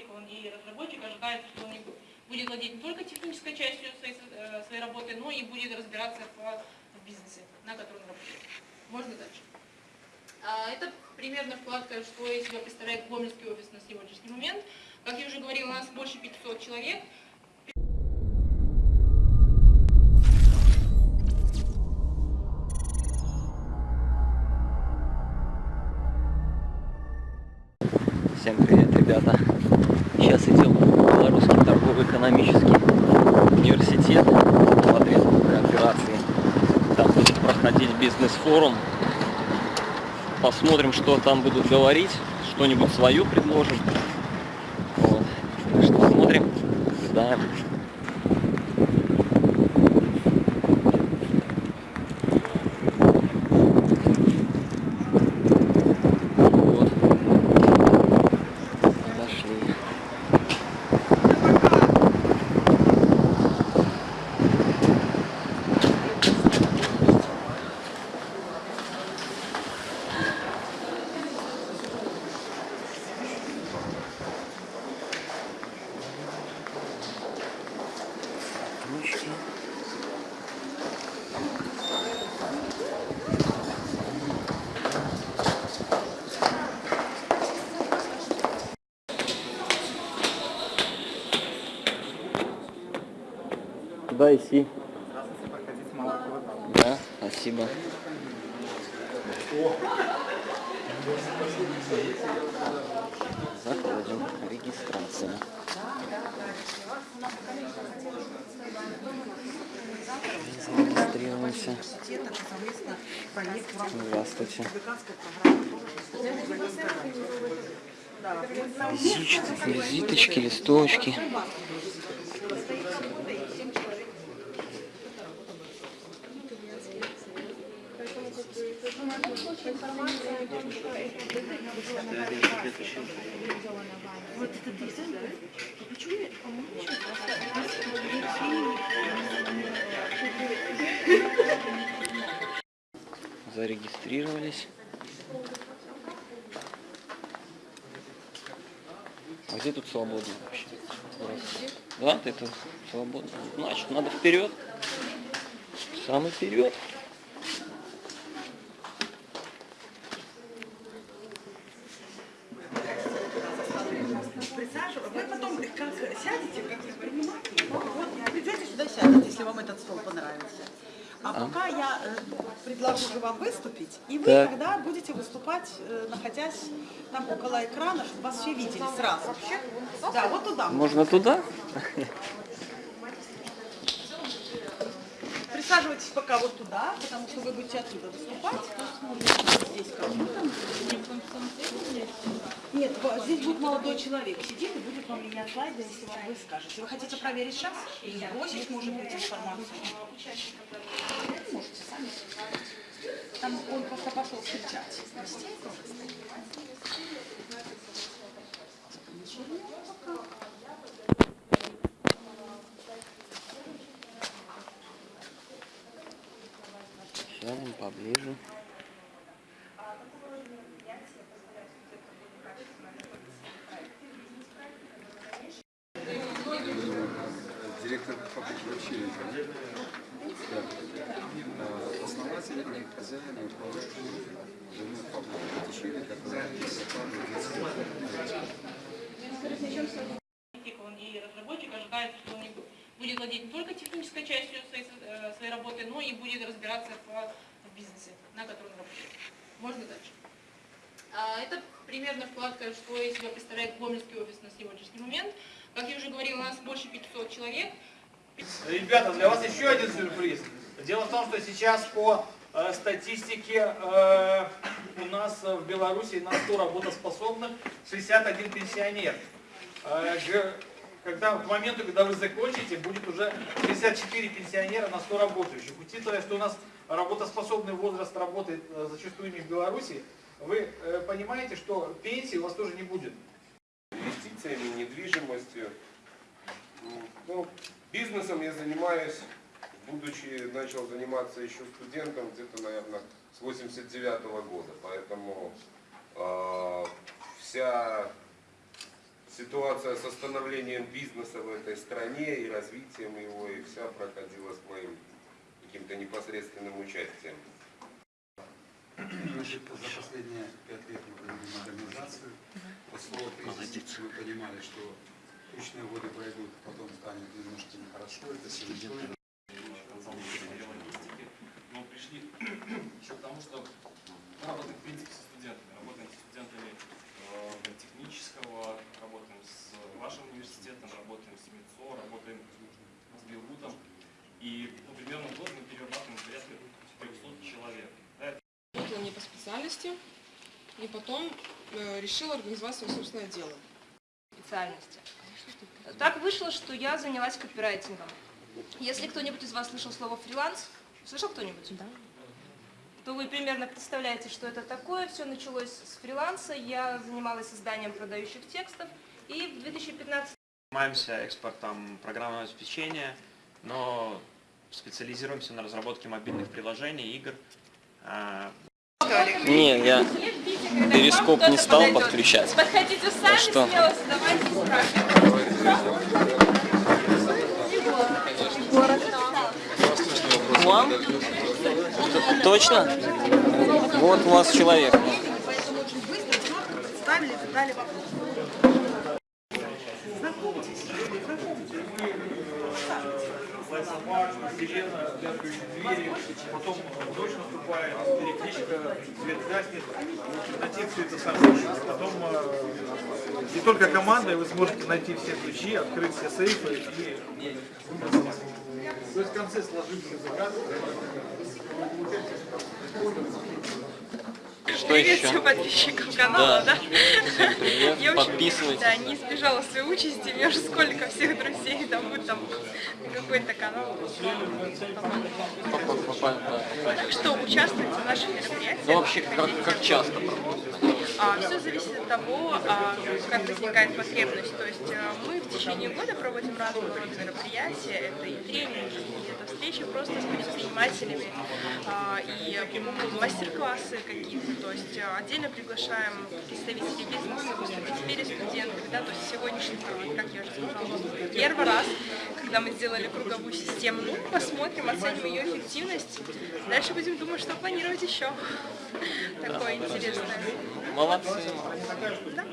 практик, он и разработчик ожидает, что он будет владеть не только технической частью своей, э, своей работы, но и будет разбираться в, в бизнесе, на котором работает. Можно дальше. А, Это примерно вкладка, что из себя представляет Гомельский офис на сегодняшний момент. Как я уже говорила, у нас больше 500 человек. Всем привет, ребята! Сейчас идем в Белорусский торгово-экономический университет смотреть операции. Там будет проходить бизнес-форум. Посмотрим, что там будут говорить, что-нибудь свое предложим. Вот. Так что смотрим, наблюдаем. Вот. Подошли. Ручки. Куда идти? Да, спасибо. Заходим. Регистрация. Зарегистрируемся. Здравствуйте. Визиточки, Зарегистрировались. А где тут свободно вообще? Да, ты тут свободно. Значит, надо вперед. Самый вперед. Присаживайтесь. Вы потом как сядете, как предприниматель, вот придете сюда сядете, если вам этот стол понравился. А пока я э, предложу же вам выступить, и вы Так. тогда будете выступать, э, находясь там около экрана, чтобы вас все видели сразу. Да, вот туда. Можно туда? Присаживайтесь пока вот туда, потому что вы будете оттуда выступать. Здесь. Нет, здесь будет молодой человек сидит и будет вам менять слайды, если вам вы скажете. Вы хотите проверить сейчас? Или сбросить, может быть, информацию? Можете сами. Там он просто пошел встречать. гостей тоже. Поближе. директор фабрики вообще да. Основатель и хозяин и управляющий жены фабрики Батишвили, которая практик, он и разработчик ожидает, что он будет владеть не только технической частью своей, э, своей работы, но и будет разбираться в, в бизнесе, на котором работает. Можно дальше. А, Это примерно вкладка, что из себя представляет Гомельский офис на сегодняшний момент. Как я уже говорила, у нас больше 500 человек. Ребята, для вас еще один сюрприз. Дело в том, что сейчас по э, статистике э, у нас в Беларуси на 100 работоспособных 61 пенсионер. Э, когда, к моменту, когда вы закончите, будет уже 64 пенсионера на 100 работающих. Учитывая, что у нас работоспособный возраст работы э, зачастую не в Беларуси, вы э, понимаете, что пенсии у вас тоже не будет. инвестициями, недвижимостью. Ну, бизнесом я занимаюсь, будучи, начал заниматься еще студентом где-то, наверное, с 89 года. Поэтому э, вся ситуация с остановлением бизнеса в этой стране и развитием его, и вся проходила с моим каким-то непосредственным участием. Значит, за последние пять лет мы провели модернизацию. После кризиса мы понимали, что тучные годы пройдут, потом станет немножко нехорошо, это логистики, но пришли еще к тому, что мы работаем в принципе со студентами, работаем с студентами э, технического, работаем с вашим университетом, работаем с МИЦО, работаем с Белгутом. И ну, примерно в год мы перерабатываем порядка 300 человек. Да, это Работала не по специальности, и потом э, решила организовать свое собственное дело. специальности. Так вышло, что я занялась копирайтингом. Если кто-нибудь из вас слышал слово фриланс, слышал кто-нибудь? Да. То вы примерно представляете, что это такое. Все началось с фриланса. Я занималась созданием продающих текстов. И в 2015 Занимаемся экспортом программного обеспечения, но специализируемся на разработке мобильных приложений, игр. А, Не, я перископ не стал подключать. Подходите сами, что? смело задавайте вам? Точно? Вот у вас человек. Знакомьтесь, знакомьтесь. Собак, сирена, лязгающие двери, потом ночь наступает, перекличка, свет гаснет, найти все это самое. Потом э, не только командой вы сможете найти все ключи, открыть все сейфы и то есть в конце сложить все заказы. Что Привет еще? всем подписчикам канала, Да. да? Привет. Я очень, Подписывайтесь. Да, не избежала своей участи, мне уже сколько всех друзей там на какой-то канал. Попа- да. Так что участвуйте в наших мероприятиях. Ну вообще, как, как часто? А, все зависит от того, а, как возникает потребность. То есть а, мы в течение года проводим разного рода мероприятия. Это и тренинги, и встречи просто с предпринимателями, а, и мастер-классы какие-то. То есть а, отдельно приглашаем представителей бизнеса, выступить студентами. Да? То есть сегодняшний, как я уже сказала, первый раз, когда мы сделали круговую систему. Ну, посмотрим, оценим ее эффективность. Дальше будем думать, что планировать еще. Такое интересное. Молодцы. Да.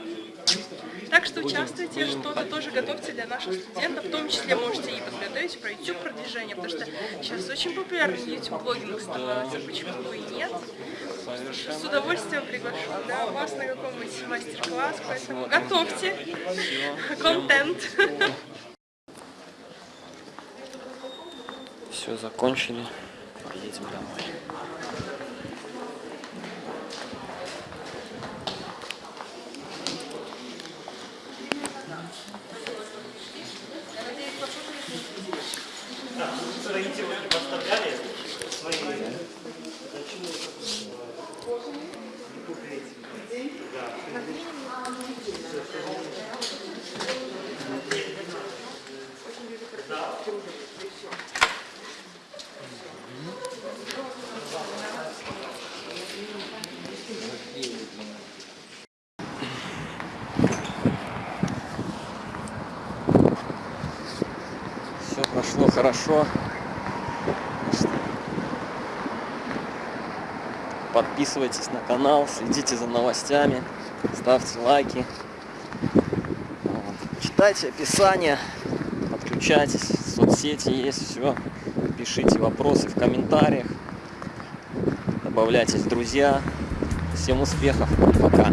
Так что участвуйте, что-то тоже готовьте для наших студентов, в том числе можете и подготовить про YouTube продвижение, потому что сейчас очень популярный YouTube блогинг становится, почему бы и нет. С удовольствием приглашу да, вас на какой-нибудь мастер-класс, поэтому готовьте контент. Все, закончили. Поедем домой. Все прошло хорошо. Подписывайтесь на канал, следите за новостями, ставьте лайки. Вот. Читайте описание, подключайтесь, соцсети есть, все. Пишите вопросы в комментариях, добавляйтесь в друзья. Всем успехов, пока.